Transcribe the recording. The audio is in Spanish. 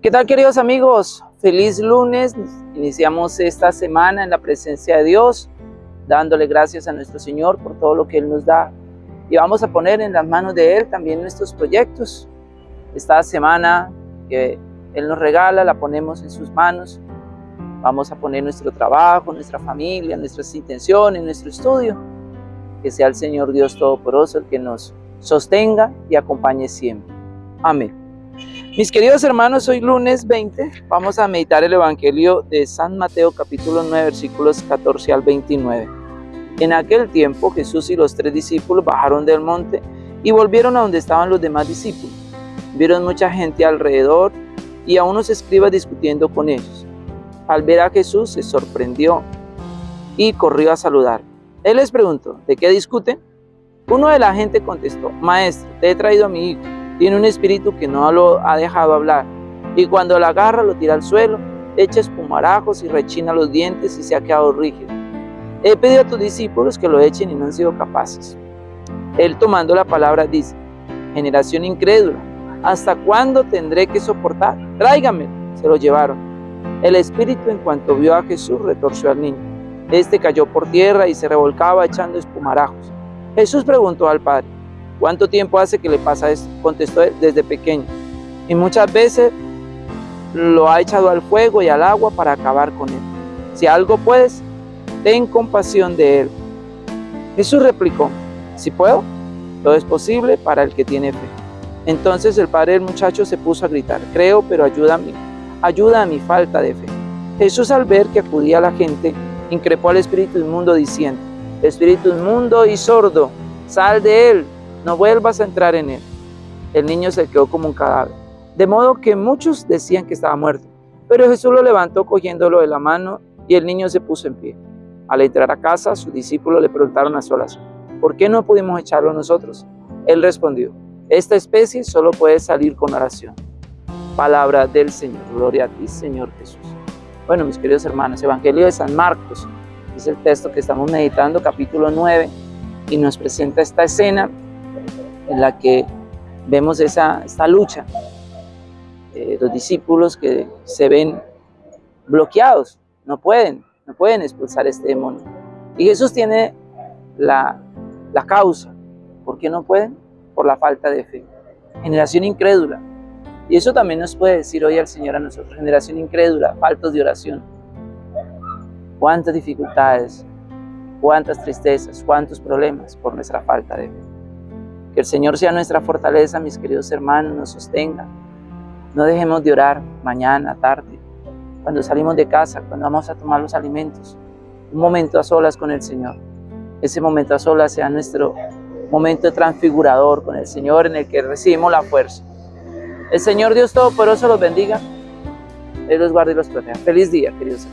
¿Qué tal queridos amigos? Feliz lunes. Iniciamos esta semana en la presencia de Dios, dándole gracias a nuestro Señor por todo lo que Él nos da. Y vamos a poner en las manos de Él también nuestros proyectos. Esta semana que Él nos regala, la ponemos en sus manos. Vamos a poner nuestro trabajo, nuestra familia, nuestras intenciones, nuestro estudio. Que sea el Señor Dios Todopoderoso el que nos sostenga y acompañe siempre. Amén. Mis queridos hermanos, hoy lunes 20 vamos a meditar el Evangelio de San Mateo capítulo 9 versículos 14 al 29. En aquel tiempo Jesús y los tres discípulos bajaron del monte y volvieron a donde estaban los demás discípulos. Vieron mucha gente alrededor y a unos escribas discutiendo con ellos. Al ver a Jesús se sorprendió y corrió a saludar. Él les preguntó, ¿de qué discuten? Uno de la gente contestó, Maestro, te he traído a mi hijo tiene un espíritu que no lo ha dejado hablar. Y cuando la agarra, lo tira al suelo, echa espumarajos y rechina los dientes y se ha quedado rígido. He pedido a tus discípulos que lo echen y no han sido capaces. Él tomando la palabra dice, generación incrédula, ¿hasta cuándo tendré que soportar? Tráigame. Se lo llevaron. El espíritu en cuanto vio a Jesús retorció al niño. Este cayó por tierra y se revolcaba echando espumarajos. Jesús preguntó al padre, ¿Cuánto tiempo hace que le pasa esto? Contestó él, desde pequeño. Y muchas veces lo ha echado al fuego y al agua para acabar con él. Si algo puedes, ten compasión de él. Jesús replicó, si puedo, todo es posible para el que tiene fe. Entonces el padre del muchacho se puso a gritar, creo, pero ayuda a mí, ayuda a mi falta de fe. Jesús al ver que acudía la gente, increpó al espíritu inmundo diciendo, espíritu inmundo y sordo, sal de él no vuelvas a entrar en él. El niño se quedó como un cadáver. De modo que muchos decían que estaba muerto. Pero Jesús lo levantó cogiéndolo de la mano y el niño se puso en pie. Al entrar a casa, sus discípulos le preguntaron a solas, ¿por qué no pudimos echarlo nosotros? Él respondió, esta especie solo puede salir con oración. Palabra del Señor. Gloria a ti, Señor Jesús. Bueno, mis queridos hermanos, Evangelio de San Marcos es el texto que estamos meditando, capítulo 9, y nos presenta esta escena en la que vemos esa, esta lucha. de los discípulos que se ven bloqueados, no pueden, no pueden expulsar este demonio. Y Jesús tiene la, la causa. ¿Por qué no pueden? Por la falta de fe. Generación incrédula. Y eso también nos puede decir hoy al Señor a nosotros. Generación incrédula, faltos de oración. Cuántas dificultades, cuántas tristezas, cuántos problemas por nuestra falta de fe. Que el Señor sea nuestra fortaleza, mis queridos hermanos, nos sostenga. No dejemos de orar mañana, tarde, cuando salimos de casa, cuando vamos a tomar los alimentos. Un momento a solas con el Señor. Ese momento a solas sea nuestro momento transfigurador con el Señor en el que recibimos la fuerza. El Señor Dios Todopoderoso los bendiga. Él los guarde y los proteja. Feliz día, queridos hermanos.